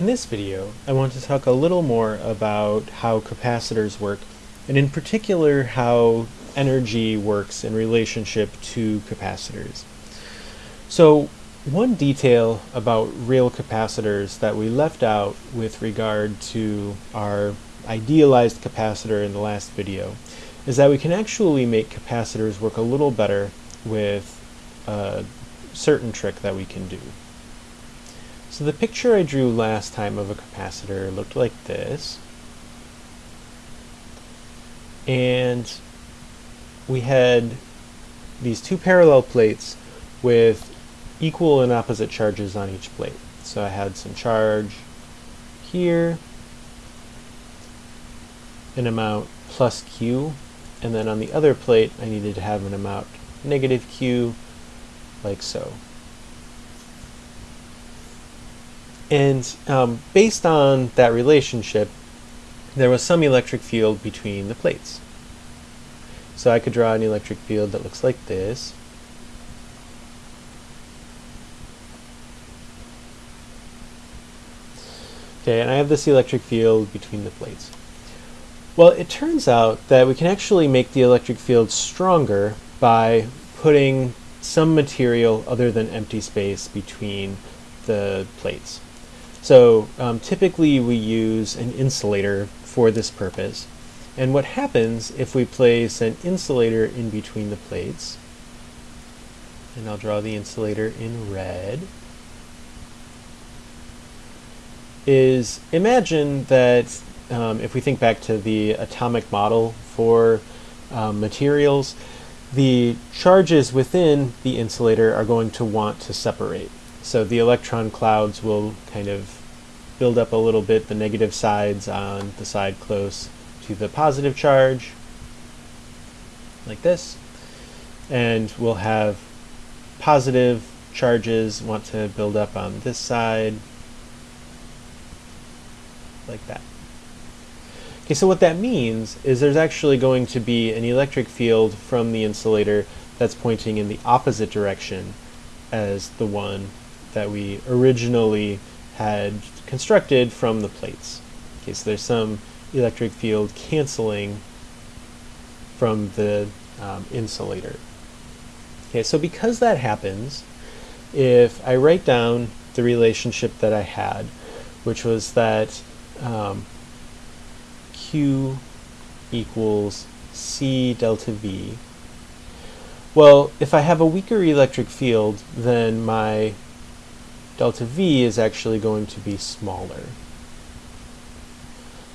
In this video, I want to talk a little more about how capacitors work, and in particular how energy works in relationship to capacitors. So one detail about real capacitors that we left out with regard to our idealized capacitor in the last video is that we can actually make capacitors work a little better with a certain trick that we can do. So the picture I drew last time of a capacitor looked like this. And we had these two parallel plates with equal and opposite charges on each plate. So I had some charge here, an amount plus Q, and then on the other plate I needed to have an amount negative Q, like so. And um, based on that relationship, there was some electric field between the plates. So I could draw an electric field that looks like this. Okay, and I have this electric field between the plates. Well, it turns out that we can actually make the electric field stronger by putting some material other than empty space between the plates. So um, typically we use an insulator for this purpose. And what happens if we place an insulator in between the plates, and I'll draw the insulator in red, is imagine that um, if we think back to the atomic model for um, materials, the charges within the insulator are going to want to separate. So the electron clouds will kind of build up a little bit the negative sides on the side close to the positive charge, like this. And we'll have positive charges want to build up on this side, like that. Okay, so what that means is there's actually going to be an electric field from the insulator that's pointing in the opposite direction as the one that we originally had constructed from the plates. Okay, so there's some electric field canceling from the um, insulator. Okay, so because that happens, if I write down the relationship that I had, which was that um, Q equals C delta V, well, if I have a weaker electric field, then my delta V is actually going to be smaller.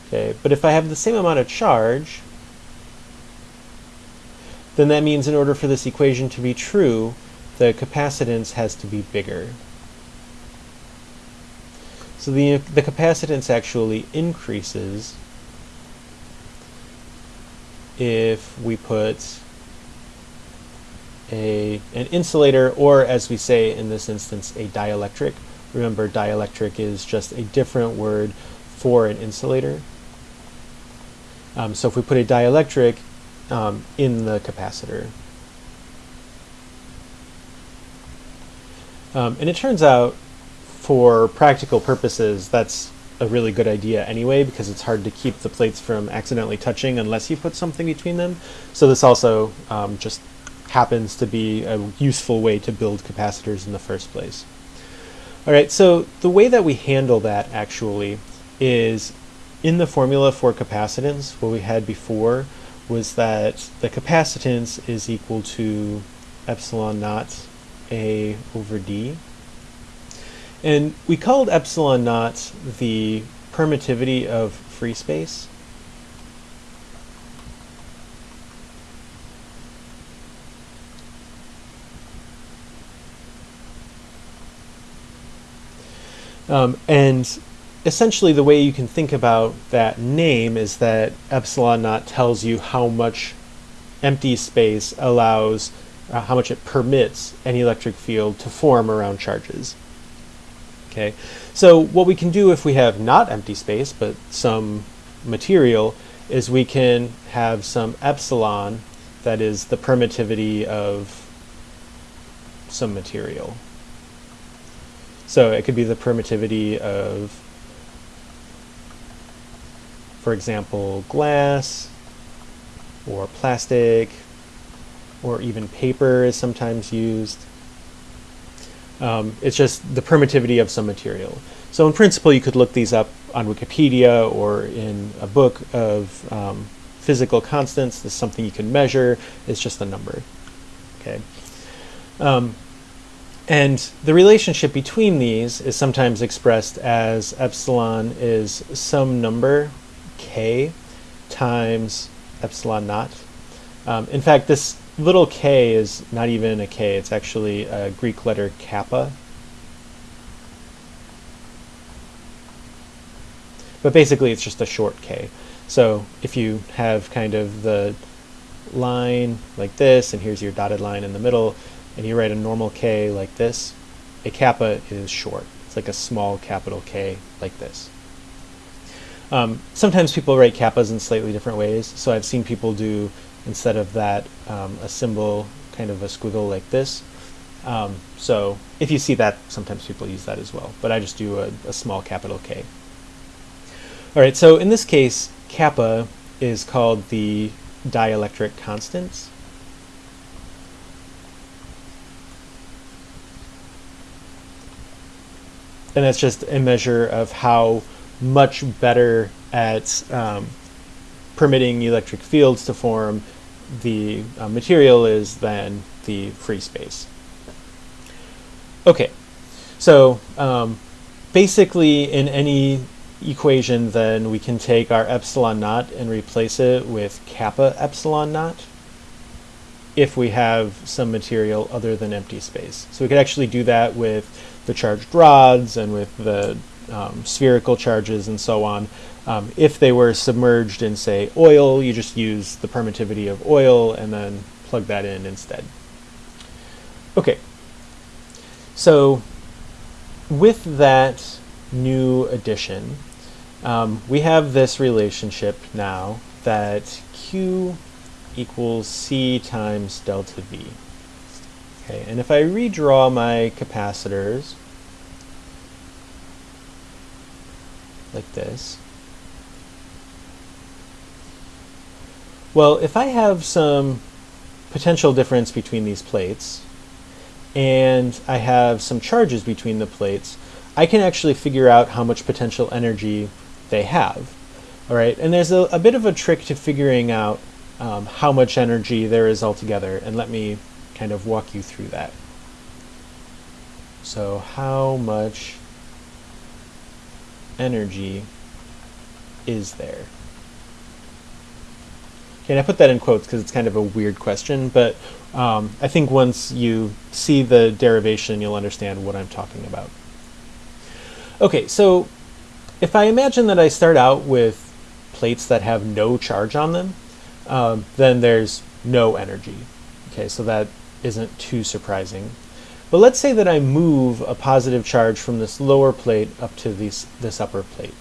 Okay, but if I have the same amount of charge, then that means in order for this equation to be true, the capacitance has to be bigger. So the, the capacitance actually increases if we put a, an insulator, or as we say in this instance, a dielectric. Remember, dielectric is just a different word for an insulator. Um, so if we put a dielectric um, in the capacitor. Um, and it turns out, for practical purposes, that's a really good idea anyway, because it's hard to keep the plates from accidentally touching unless you put something between them. So this also um, just happens to be a useful way to build capacitors in the first place. All right, so the way that we handle that actually is in the formula for capacitance, what we had before was that the capacitance is equal to epsilon naught A over D. And we called epsilon naught the permittivity of free space. Um, and essentially the way you can think about that name is that epsilon naught tells you how much empty space allows, uh, how much it permits an electric field to form around charges. Okay, so what we can do if we have not empty space but some material is we can have some epsilon that is the permittivity of some material. So it could be the permittivity of for example, glass or plastic or even paper is sometimes used. Um, it's just the permittivity of some material. So in principle, you could look these up on Wikipedia or in a book of um, physical constants. This is something you can measure. It's just a number. Okay. Um, and the relationship between these is sometimes expressed as epsilon is some number, k, times epsilon naught. Um, in fact, this little k is not even a k, it's actually a Greek letter kappa. But basically, it's just a short k. So if you have kind of the line like this, and here's your dotted line in the middle, and you write a normal K like this, a kappa is short. It's like a small capital K like this. Um, sometimes people write kappas in slightly different ways. So I've seen people do, instead of that, um, a symbol, kind of a squiggle like this. Um, so if you see that, sometimes people use that as well. But I just do a, a small capital K. All right, so in this case, kappa is called the dielectric constants. And that's just a measure of how much better at um, permitting electric fields to form the uh, material is than the free space. Okay, so um, basically in any equation, then we can take our epsilon naught and replace it with kappa epsilon naught if we have some material other than empty space. So we could actually do that with the charged rods and with the um, spherical charges and so on. Um, if they were submerged in, say, oil, you just use the permittivity of oil and then plug that in instead. Okay, so with that new addition, um, we have this relationship now that Q equals C times delta V. Okay, and if I redraw my capacitors like this, well, if I have some potential difference between these plates, and I have some charges between the plates, I can actually figure out how much potential energy they have. All right, and there's a, a bit of a trick to figuring out um, how much energy there is altogether, and let me kind of walk you through that. So how much energy is there? Okay, and I put that in quotes because it's kind of a weird question, but um, I think once you see the derivation, you'll understand what I'm talking about. Okay, so if I imagine that I start out with plates that have no charge on them, um, then there's no energy. Okay, so that isn't too surprising. But let's say that I move a positive charge from this lower plate up to this, this upper plate.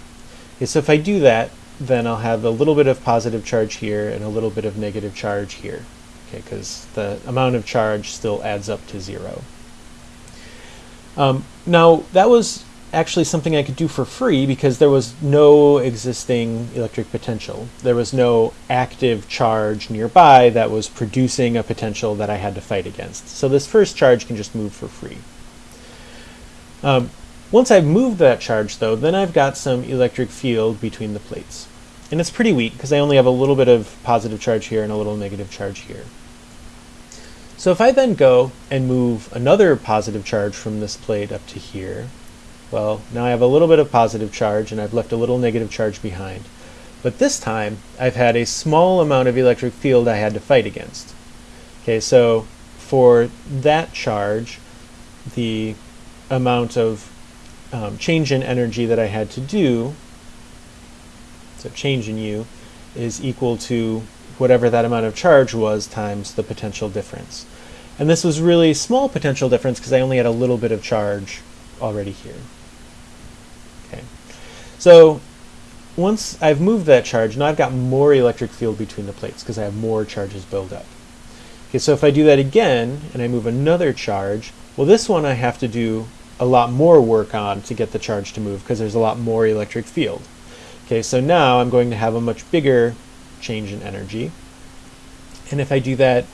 Okay, so if I do that, then I'll have a little bit of positive charge here and a little bit of negative charge here. Okay, because the amount of charge still adds up to zero. Um, now, that was actually something I could do for free because there was no existing electric potential. There was no active charge nearby that was producing a potential that I had to fight against. So this first charge can just move for free. Um, once I've moved that charge though, then I've got some electric field between the plates. And it's pretty weak because I only have a little bit of positive charge here and a little negative charge here. So if I then go and move another positive charge from this plate up to here, well, now I have a little bit of positive charge and I've left a little negative charge behind. But this time, I've had a small amount of electric field I had to fight against. Okay, so for that charge, the amount of um, change in energy that I had to do, so change in U, is equal to whatever that amount of charge was times the potential difference. And this was really small potential difference because I only had a little bit of charge already here. So once I've moved that charge, now I've got more electric field between the plates because I have more charges build up. Okay, so if I do that again and I move another charge, well this one I have to do a lot more work on to get the charge to move because there's a lot more electric field. Okay, so now I'm going to have a much bigger change in energy. And if I do that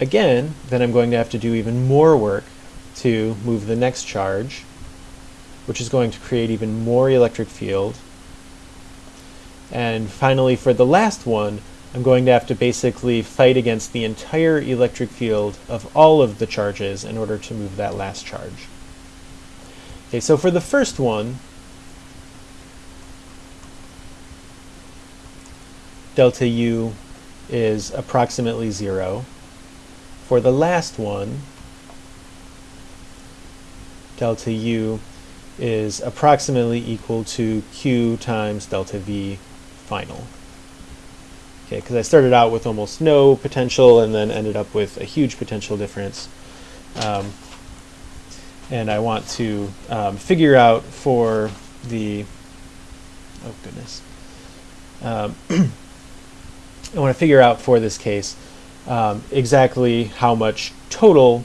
again, then I'm going to have to do even more work to move the next charge, which is going to create even more electric field. And finally, for the last one, I'm going to have to basically fight against the entire electric field of all of the charges in order to move that last charge. Okay, so for the first one, delta U is approximately zero. For the last one, delta U is approximately equal to Q times delta V final. Okay, because I started out with almost no potential and then ended up with a huge potential difference. Um, and I want to um, figure out for the, oh goodness, um, I want to figure out for this case um, exactly how much total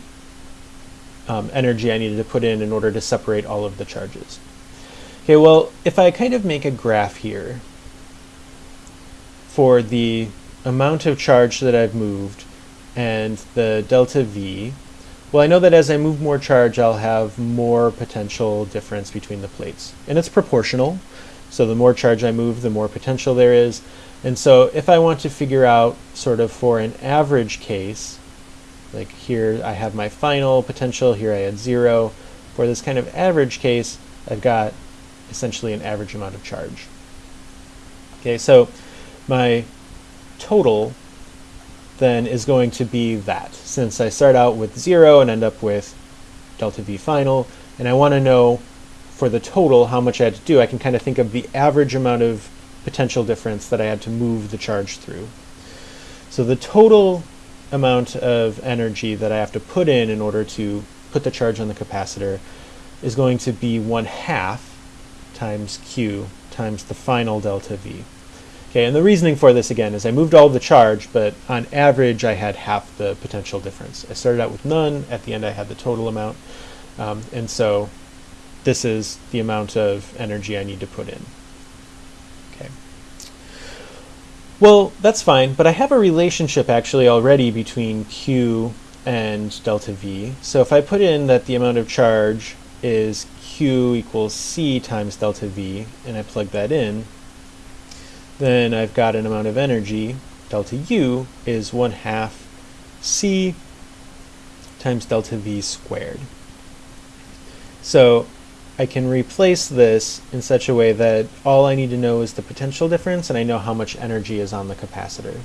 um, energy I needed to put in in order to separate all of the charges. Okay, well, if I kind of make a graph here for the amount of charge that I've moved and the delta V, well, I know that as I move more charge, I'll have more potential difference between the plates. And it's proportional, so the more charge I move, the more potential there is. And so if I want to figure out sort of for an average case, like here I have my final potential, here I had zero. For this kind of average case, I've got essentially an average amount of charge. Okay, so my total then is going to be that. Since I start out with zero and end up with delta V final, and I want to know for the total how much I had to do, I can kind of think of the average amount of potential difference that I had to move the charge through. So the total amount of energy that I have to put in in order to put the charge on the capacitor is going to be 1 half times Q times the final delta V. Okay, and the reasoning for this again is I moved all of the charge, but on average I had half the potential difference. I started out with none, at the end I had the total amount, um, and so this is the amount of energy I need to put in. Well, that's fine, but I have a relationship actually already between Q and delta V. So if I put in that the amount of charge is Q equals C times delta V, and I plug that in, then I've got an amount of energy, delta U is 1 half C times delta V squared. So I can replace this in such a way that all I need to know is the potential difference and I know how much energy is on the capacitor.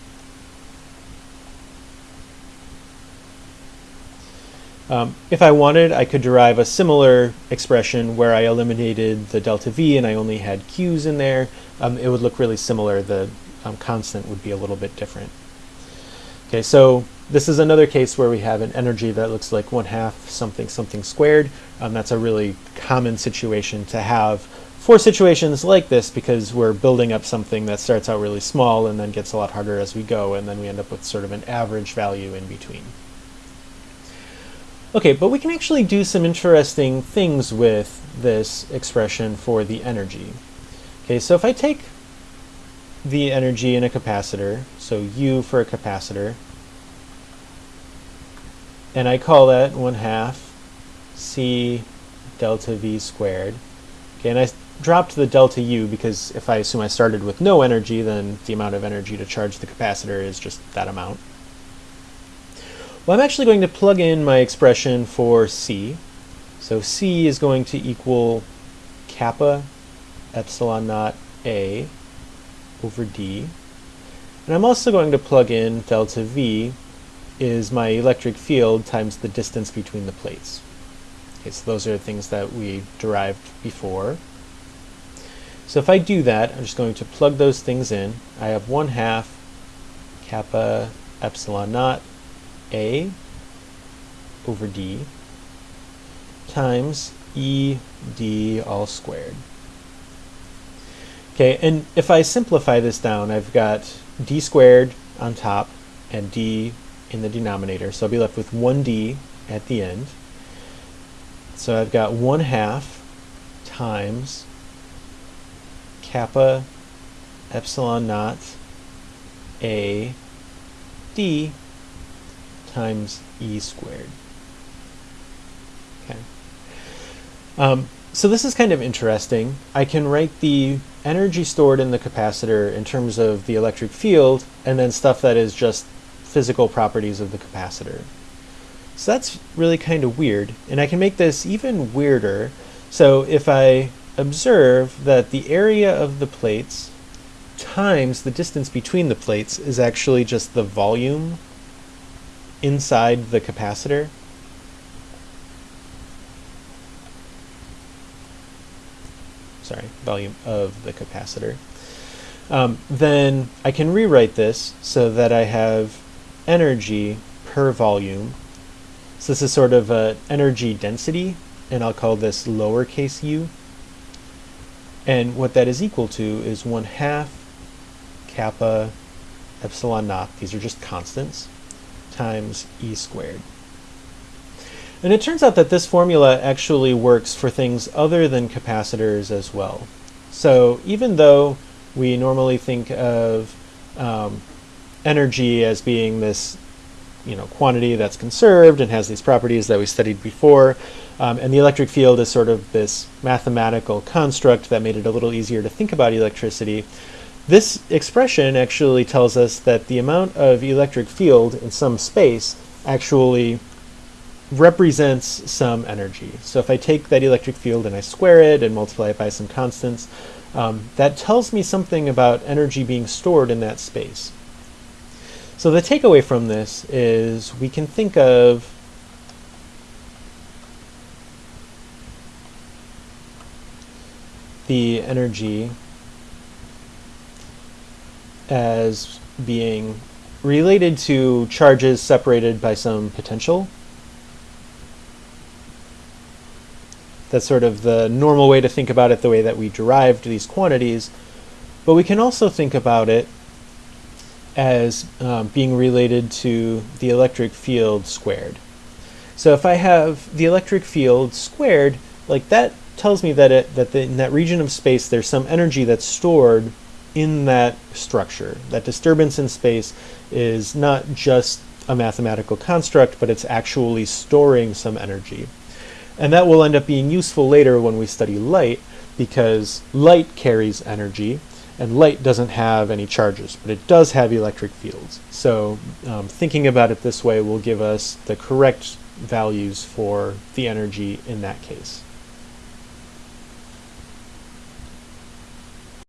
Um, if I wanted, I could derive a similar expression where I eliminated the delta V and I only had Q's in there. Um, it would look really similar. The um, constant would be a little bit different. Okay, so this is another case where we have an energy that looks like one half something something squared. Um, that's a really common situation to have for situations like this because we're building up something that starts out really small and then gets a lot harder as we go and then we end up with sort of an average value in between. Okay, but we can actually do some interesting things with this expression for the energy. Okay, so if I take the energy in a capacitor, so U for a capacitor, and I call that 1 half C delta V squared. Okay, and I dropped the delta U because if I assume I started with no energy, then the amount of energy to charge the capacitor is just that amount. Well, I'm actually going to plug in my expression for C. So C is going to equal kappa epsilon naught A over D. And I'm also going to plug in delta V is my electric field times the distance between the plates. Okay, so those are things that we derived before. So if I do that, I'm just going to plug those things in. I have 1 half kappa epsilon naught A over D times E D all squared. Okay, and if I simplify this down, I've got D squared on top and D in the denominator. So I'll be left with 1d at the end. So I've got 1 half times kappa epsilon naught a d times e squared. Okay. Um, so this is kind of interesting. I can write the energy stored in the capacitor in terms of the electric field, and then stuff that is just physical properties of the capacitor. So that's really kind of weird, and I can make this even weirder. So if I observe that the area of the plates times the distance between the plates is actually just the volume inside the capacitor, sorry, volume of the capacitor, um, then I can rewrite this so that I have energy per volume. So this is sort of an energy density, and I'll call this lowercase u. And what that is equal to is 1 half kappa epsilon naught, these are just constants, times e squared. And it turns out that this formula actually works for things other than capacitors as well. So even though we normally think of um, energy as being this you know, quantity that's conserved and has these properties that we studied before, um, and the electric field is sort of this mathematical construct that made it a little easier to think about electricity. This expression actually tells us that the amount of electric field in some space actually represents some energy. So if I take that electric field and I square it and multiply it by some constants, um, that tells me something about energy being stored in that space. So the takeaway from this is we can think of the energy as being related to charges separated by some potential. That's sort of the normal way to think about it, the way that we derived these quantities. But we can also think about it as um, being related to the electric field squared. So if I have the electric field squared, like that tells me that it, that the, in that region of space there's some energy that's stored in that structure. That disturbance in space is not just a mathematical construct, but it's actually storing some energy. And that will end up being useful later when we study light, because light carries energy, and light doesn't have any charges, but it does have electric fields. So um, thinking about it this way will give us the correct values for the energy in that case.